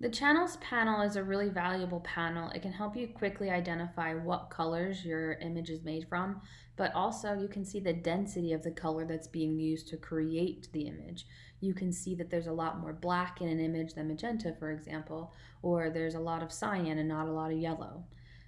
The channels panel is a really valuable panel. It can help you quickly identify what colors your image is made from, but also you can see the density of the color that's being used to create the image. You can see that there's a lot more black in an image than magenta, for example, or there's a lot of cyan and not a lot of yellow.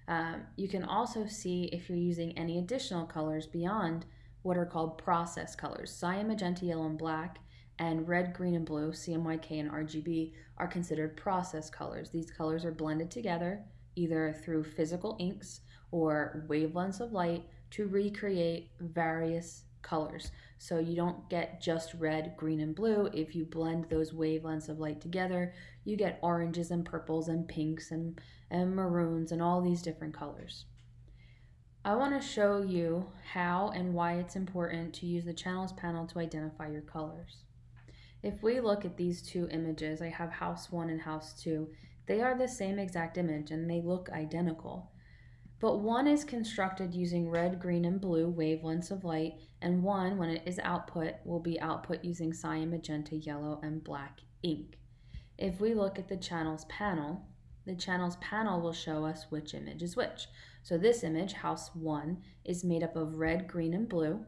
Um, you can also see if you're using any additional colors beyond what are called process colors. Cyan, magenta, yellow, and black and red, green, and blue, CMYK and RGB, are considered process colors. These colors are blended together either through physical inks or wavelengths of light to recreate various colors. So you don't get just red, green, and blue. If you blend those wavelengths of light together, you get oranges and purples and pinks and, and maroons and all these different colors. I want to show you how and why it's important to use the channels panel to identify your colors. If we look at these two images, I have house one and house two, they are the same exact image and they look identical. But one is constructed using red, green, and blue wavelengths of light, and one, when it is output, will be output using cyan, magenta, yellow, and black ink. If we look at the channels panel, the channels panel will show us which image is which. So this image, house one, is made up of red, green, and blue.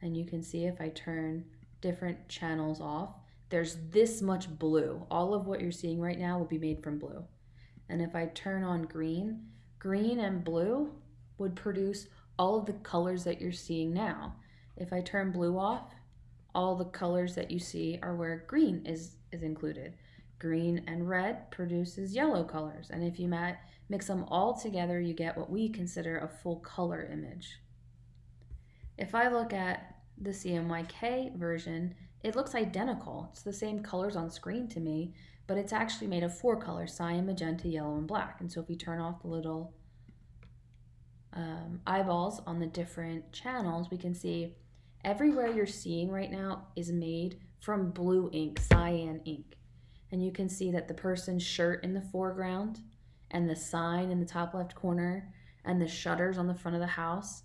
And you can see if I turn different channels off, there's this much blue. All of what you're seeing right now will be made from blue. And if I turn on green, green and blue would produce all of the colors that you're seeing now. If I turn blue off, all the colors that you see are where green is, is included. Green and red produces yellow colors. And if you mix them all together, you get what we consider a full color image. If I look at the CMYK version, it looks identical. It's the same colors on screen to me, but it's actually made of four colors, cyan, magenta, yellow, and black. And so if we turn off the little um, eyeballs on the different channels, we can see everywhere you're seeing right now is made from blue ink, cyan ink. And you can see that the person's shirt in the foreground and the sign in the top left corner and the shutters on the front of the house,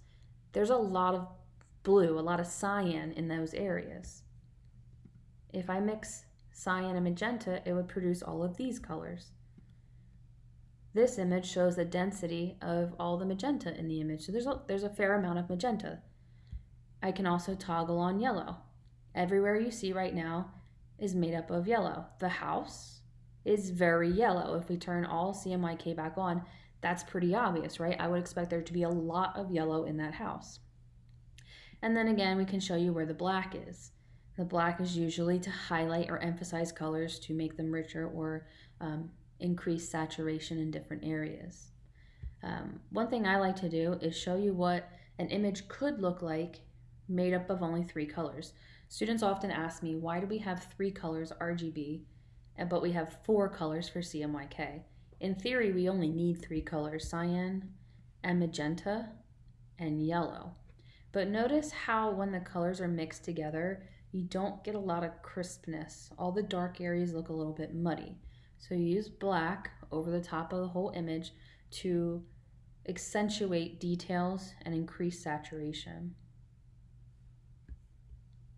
there's a lot of blue, a lot of cyan in those areas. If I mix cyan and magenta, it would produce all of these colors. This image shows the density of all the magenta in the image. So there's a, there's a fair amount of magenta. I can also toggle on yellow. Everywhere you see right now is made up of yellow. The house is very yellow. If we turn all CMYK back on, that's pretty obvious, right? I would expect there to be a lot of yellow in that house. And then again, we can show you where the black is. The black is usually to highlight or emphasize colors to make them richer or um, increase saturation in different areas. Um, one thing I like to do is show you what an image could look like made up of only three colors. Students often ask me, why do we have three colors RGB, but we have four colors for CMYK? In theory, we only need three colors, cyan and magenta and yellow. But notice how when the colors are mixed together, you don't get a lot of crispness. All the dark areas look a little bit muddy. So you use black over the top of the whole image to accentuate details and increase saturation.